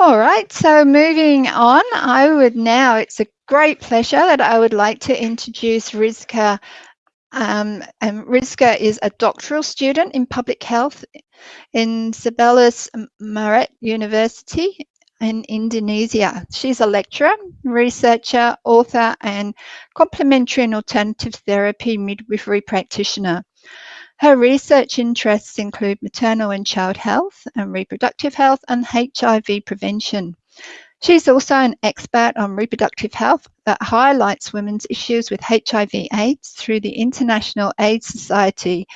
All right, so moving on, I would now, it's a great pleasure that I would like to introduce Rizka. Um, and Rizka is a doctoral student in public health in Sebelas Maret University in Indonesia. She's a lecturer, researcher, author, and complementary and alternative therapy midwifery practitioner. Her research interests include maternal and child health and reproductive health and HIV prevention. She's also an expert on reproductive health that highlights women's issues with HIV AIDS through the International AIDS Society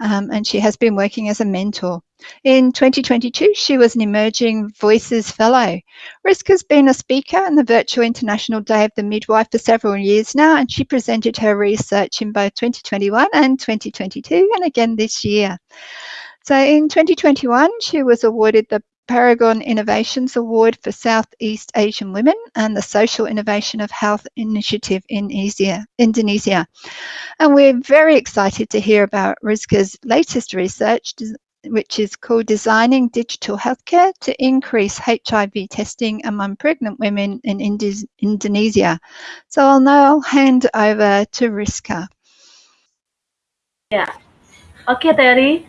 um, and she has been working as a mentor. In 2022, she was an Emerging Voices Fellow. Rizka has been a speaker in the Virtual International Day of the Midwife for several years now, and she presented her research in both 2021 and 2022, and again this year. So in 2021, she was awarded the Paragon Innovations Award for Southeast Asian Women and the Social Innovation of Health Initiative in Indonesia. And we're very excited to hear about Rizka's latest research, which is called Designing Digital Healthcare to Increase HIV Testing Among Pregnant Women in Indonesia. So I'll now hand over to Rizka. Yeah. Okay, Terry.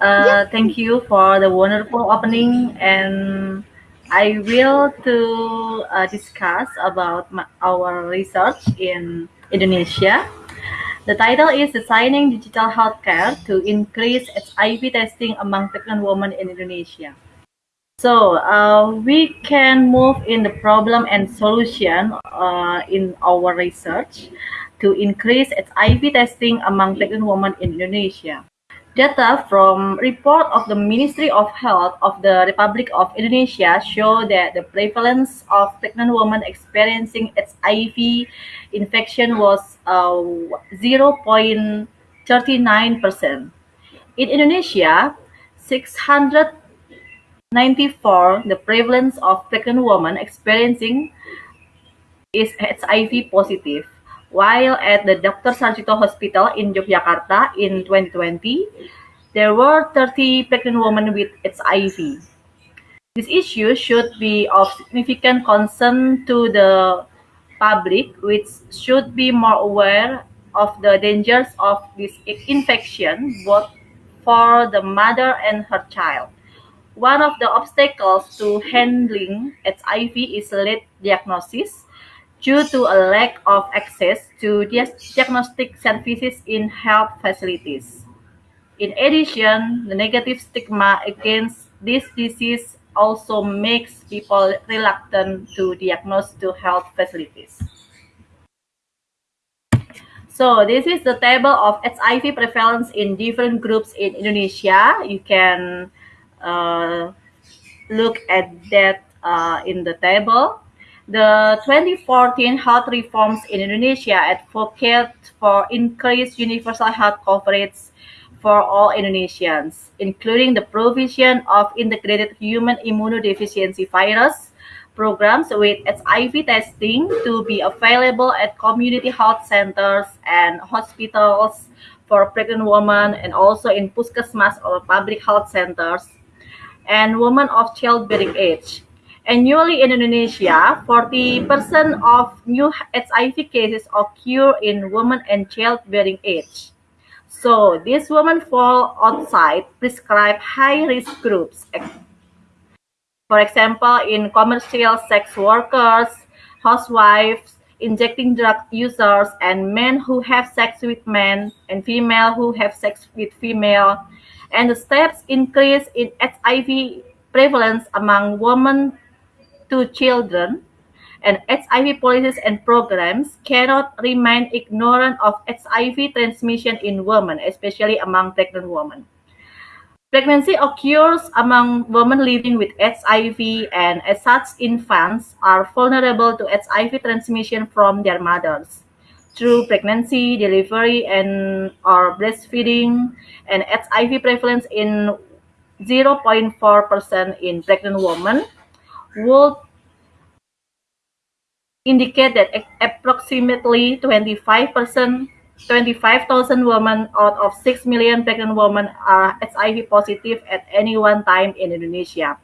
Uh, thank you for the wonderful opening and I will to uh, discuss about my, our research in Indonesia. The title is Designing Digital Healthcare to Increase HIV Testing Among Pregnant Women in Indonesia. So uh, we can move in the problem and solution uh, in our research to increase its HIV testing among pregnant women in Indonesia. Data from report of the Ministry of Health of the Republic of Indonesia show that the prevalence of pregnant women experiencing HIV infection was uh, 0.39%. In Indonesia, 694, the prevalence of pregnant women experiencing is HIV positive. While at the Dr. Sardjito Hospital in Yogyakarta in 2020, there were 30 pregnant women with HIV. This issue should be of significant concern to the public, which should be more aware of the dangers of this infection, both for the mother and her child. One of the obstacles to handling HIV is late diagnosis, due to a lack of access to diagnostic services in health facilities. In addition, the negative stigma against this disease also makes people reluctant to diagnose to health facilities. So this is the table of HIV prevalence in different groups in Indonesia. You can uh, look at that uh, in the table. The 2014 health reforms in Indonesia advocate for increased universal health coverage for all Indonesians, including the provision of integrated human immunodeficiency virus programs with HIV testing to be available at community health centers and hospitals for pregnant women and also in puskesmas or public health centers. And women of childbearing age Annually in Indonesia, 40% of new HIV cases occur in women and childbearing age. So these women fall outside prescribed high-risk groups. For example, in commercial sex workers, housewives, injecting drug users, and men who have sex with men, and female who have sex with female. And the steps increase in HIV prevalence among women to children, and HIV policies and programs cannot remain ignorant of HIV transmission in women, especially among pregnant women. Pregnancy occurs among women living with HIV, and as such, infants are vulnerable to HIV transmission from their mothers through pregnancy, delivery, and or breastfeeding, and HIV prevalence in 0.4% in pregnant women would indicate that approximately 25%, 25,000 women out of 6 million pregnant women are HIV positive at any one time in Indonesia.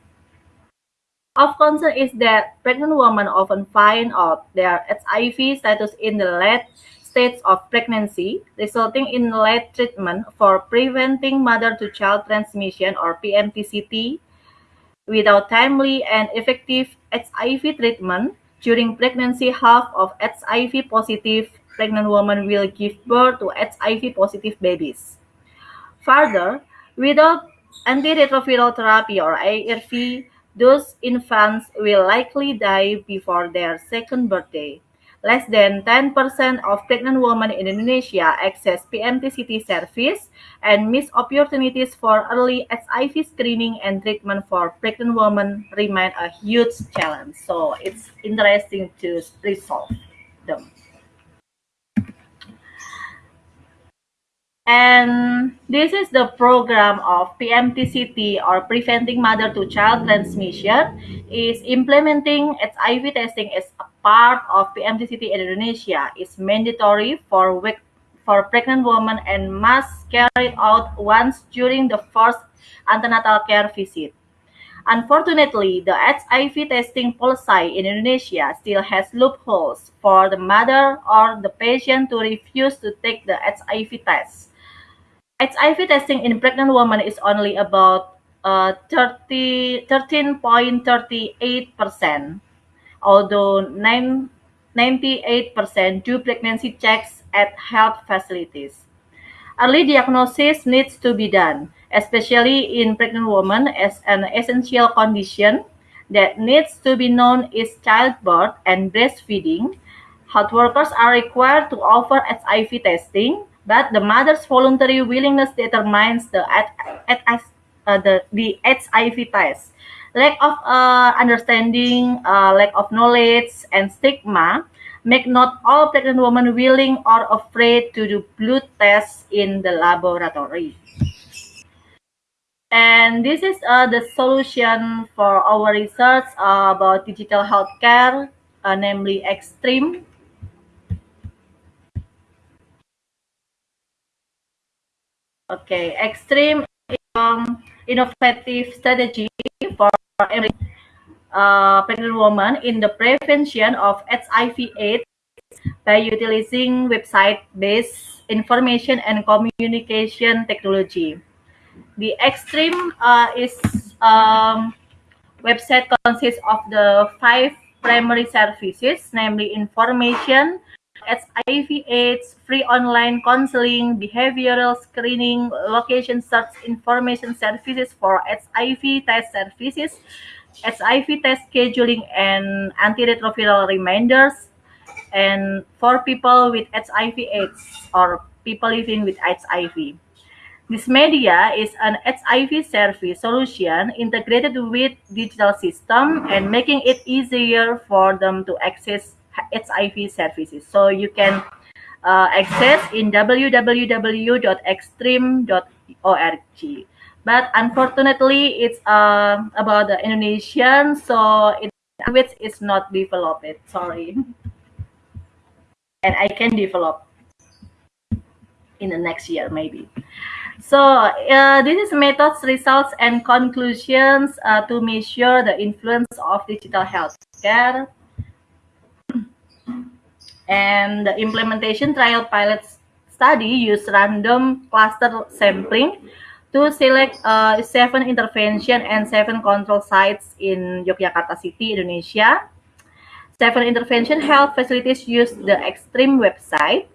Of concern is that pregnant women often find out their HIV status in the late stage of pregnancy, resulting in late treatment for preventing mother-to-child transmission or PMTCT. Without timely and effective HIV treatment during pregnancy, half of HIV-positive pregnant women will give birth to HIV-positive babies. Further, without antiretroviral therapy or ARV, those infants will likely die before their second birthday. Less than 10% of pregnant women in Indonesia access PMTCT service, and missed opportunities for early HIV screening and treatment for pregnant women remain a huge challenge. So it's interesting to resolve them. And this is the program of PMTCT or Preventing Mother-to-Child Transmission is implementing HIV testing as a part of PMTCT in Indonesia. It's mandatory for for pregnant women and must carry out once during the first antenatal care visit. Unfortunately, the HIV testing policy in Indonesia still has loopholes for the mother or the patient to refuse to take the HIV test. HIV testing in pregnant women is only about uh, 30, 13.38%, although 9, 98% do pregnancy checks at health facilities. Early diagnosis needs to be done, especially in pregnant women as an essential condition that needs to be known is childbirth and breastfeeding. Health workers are required to offer HIV testing but the mother's voluntary willingness determines the uh, the, the HIV test. Lack of uh, understanding, uh, lack of knowledge, and stigma make not all pregnant women willing or afraid to do blood tests in the laboratory. And this is uh, the solution for our research about digital healthcare, uh, namely Extreme. Okay, extreme um, innovative strategy for uh, pregnant women in the prevention of HIV/AIDS by utilizing website-based information and communication technology. The extreme uh, is um, website consists of the five primary services, namely information, HIV AIDS, free online counseling, behavioral screening, location search information services for HIV test services, HIV test scheduling and antiretroviral reminders, and for people with HIV AIDS or people living with HIV. This media is an HIV service solution integrated with digital system and making it easier for them to access HIV services. So you can uh, access in www.extreme.org. But unfortunately, it's uh, about the Indonesian, so it language is not developed. Sorry, and I can develop in the next year maybe. So uh, this is methods, results, and conclusions uh, to measure the influence of digital healthcare and the implementation trial pilot study used random cluster sampling to select uh, seven intervention and seven control sites in Yogyakarta City, Indonesia. Seven intervention health facilities used the Extreme website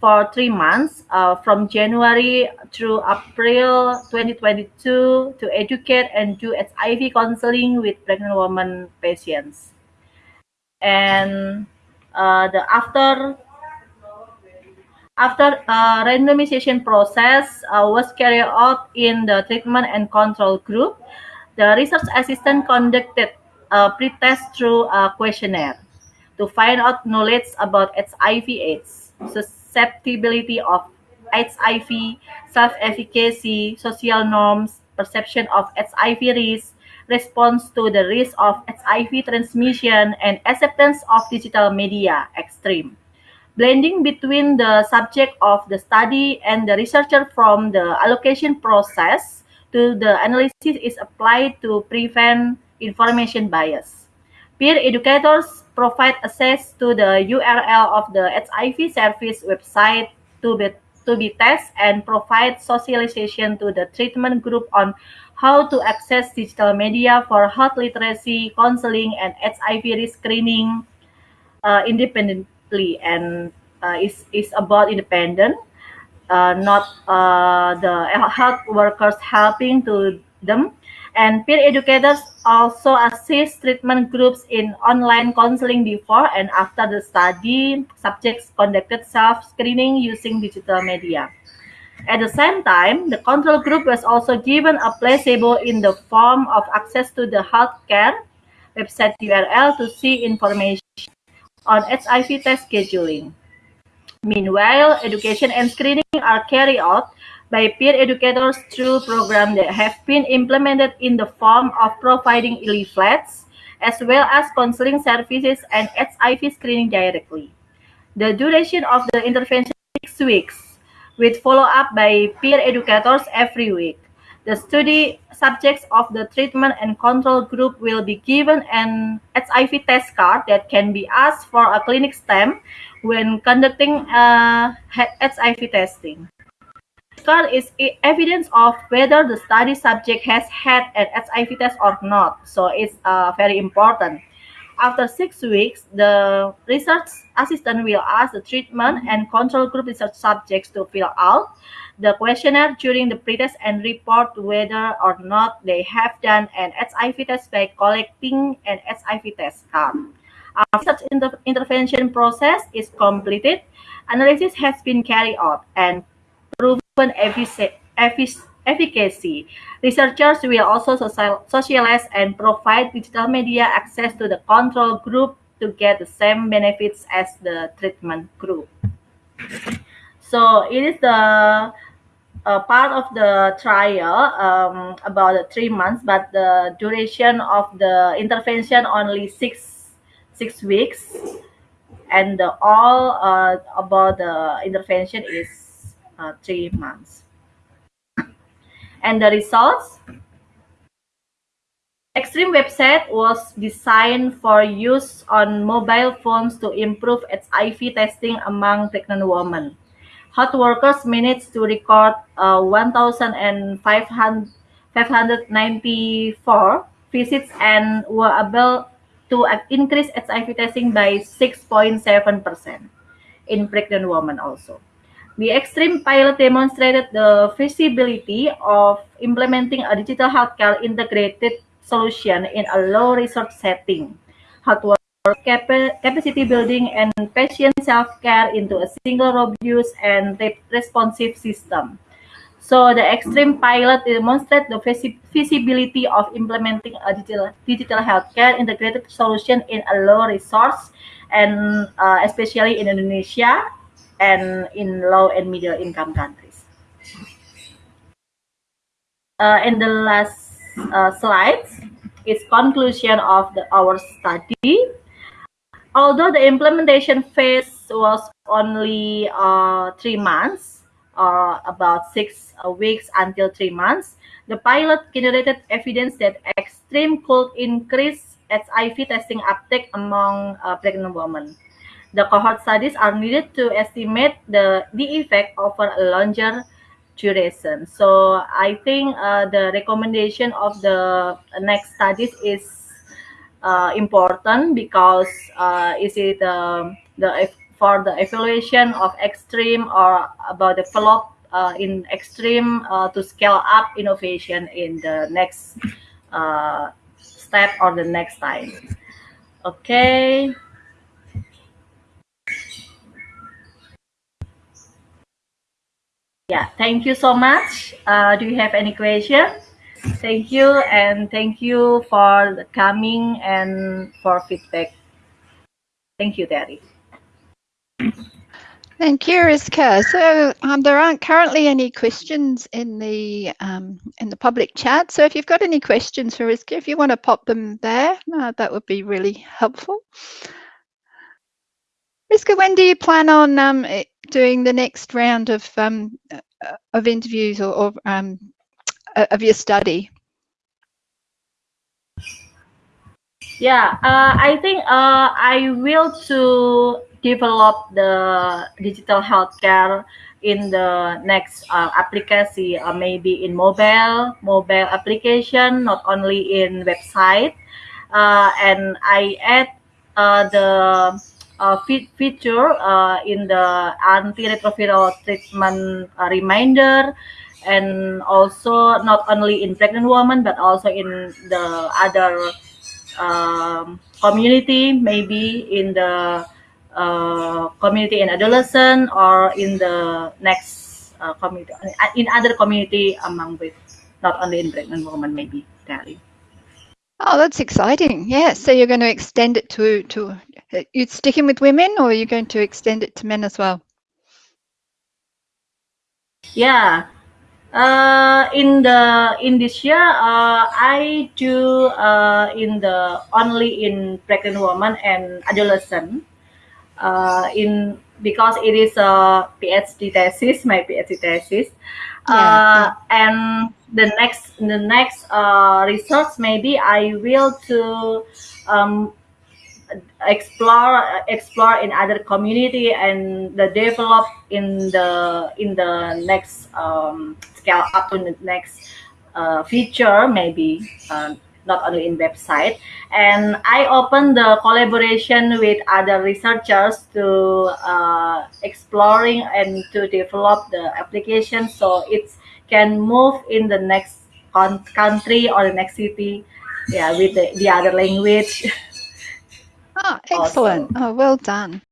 for three months uh, from January through April 2022 to educate and do HIV counseling with pregnant women patients. And uh, the after after uh, randomization process uh, was carried out in the treatment and control group, the research assistant conducted a pre-test through a questionnaire to find out knowledge about HIV/AIDS, susceptibility of HIV, self-efficacy, social norms, perception of HIV risk, response to the risk of HIV transmission, and acceptance of digital media extreme. Blending between the subject of the study and the researcher from the allocation process to the analysis is applied to prevent information bias. Peer educators provide access to the URL of the HIV service website to be, to be tested and provide socialization to the treatment group on how to access digital media for health literacy, counseling, and HIV risk screening uh, independently. And uh, is is about independent, uh, not uh, the health workers helping to them. And peer educators also assist treatment groups in online counseling before and after the study. Subjects conducted self-screening using digital media. At the same time, the control group was also given a placebo in the form of access to the healthcare website URL to see information on HIV test scheduling. Meanwhile, education and screening are carried out by peer educators through programs that have been implemented in the form of providing leaflets, as well as counseling services and HIV screening directly. The duration of the intervention is six weeks, with follow-up by peer educators every week. The study subjects of the treatment and control group will be given an HIV test card that can be asked for a clinic stamp when conducting uh, HIV testing. This card is evidence of whether the study subject has had an HIV test or not, so it's uh, very important. After six weeks, the research assistant will ask the treatment and control group research subjects to fill out the questionnaire during the pretest and report whether or not they have done an HIV test by collecting an HIV test card. After such inter intervention process is completed, analysis has been carried out and proven efficacy. Researchers will also socialize and provide digital media access to the control group to get the same benefits as the treatment group. So it is the uh, part of the trial um, about three months, but the duration of the intervention only six six weeks, and the all uh, about the intervention is uh, three months. And the results. Extreme website was designed for use on mobile phones to improve HIV testing among pregnant women. Hot workers managed to record uh, 1,594 visits and were able to increase HIV testing by 6.7% in pregnant women also. The extreme pilot demonstrated the feasibility of implementing a digital healthcare integrated solution in a low resource setting, hardware capacity building and patient self-care into a single robust and responsive system. So the extreme pilot demonstrates the feasibility of implementing a digital, digital healthcare integrated solution in a low resource and uh, especially in Indonesia and in low and middle income countries. Uh, in the last uh, slides is conclusion of the, our study. Although the implementation phase was only uh, three months, or about six uh, weeks until three months, the pilot generated evidence that extreme could increase HIV testing uptake among uh, pregnant women. The cohort studies are needed to estimate the, the effect over a longer duration. So I think uh, the recommendation of the next studies is uh, important because uh, is it uh, the for the evaluation of extreme or about develop uh, in extreme uh, to scale up innovation in the next uh, step or the next time. Okay. Yeah, thank you so much. Uh, do you have any question? Thank you and thank you for coming and for feedback. Thank you, Terry. Thank you, Rizka. So um, there aren't currently any questions in the um, in the public chat. So if you've got any questions for Rizka, if you want to pop them there, uh, that would be really helpful. Rizka, when do you plan on um, eh, doing the next round of um, uh, of interviews or, or um, of your study? Yeah, uh, I think uh, I will to develop the digital healthcare in the next uh, application, uh, maybe in mobile, mobile application, not only in website. Uh, and I add uh, the uh, fe- feature uh, in the antiretroviral treatment uh, reminder and also not only in pregnant women but also in the other um, community, maybe in the uh, community in adolescent or in the next uh, community in other community among with not only in pregnant women, maybe Dali. Oh, that's exciting. Yeah. So you're going to extend it to to you sticking with women, or are you going to extend it to men as well? Yeah. Uh, in the in this year, uh, I do uh, in the only in pregnant woman and adolescent. Uh, in because it is a PhD thesis, my PhD thesis. Yeah, uh, and the next the next uh, research maybe I will to um, explore explore in other community and the develop in the in the next um, scale up to the next uh, feature maybe uh, not only in website. And i open the collaboration with other researchers to uh, exploring and to develop the application. So it can move in the next country or the next city yeah with the, the other language Oh, excellent. Oh, well done.